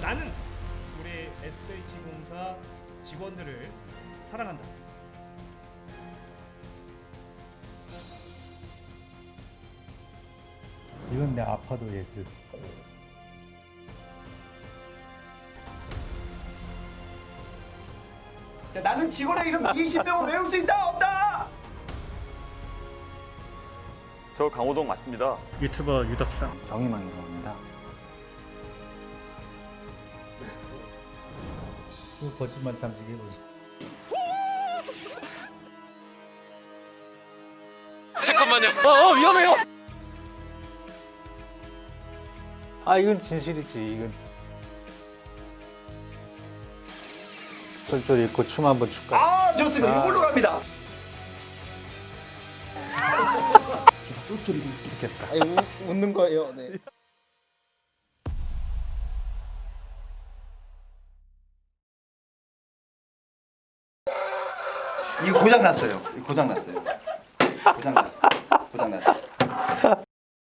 자 나는 우리 SH공사 직원들을 사랑한다. 이건 내 아파도 yes. 자, 나는 직원의 이름 20명을 외울 수 있다 없다. 저 강호동 맞습니다. 유튜버 유덕상. 정희망이라고 합니다. 그 거짓말 탐지기 보세요. 잠깐만요. 어, 어 위험해요. 아 이건 진실이지 이건. 쫄쫄 입고 춤 한번 출까? 아, 좋습니다. 아. 이걸로 갑니다. 좋겠다. 아니, 웃, 웃는 거예요. 네. 이거 고장 났어요. 고장 났어요. 고장 났어. 고장 났어.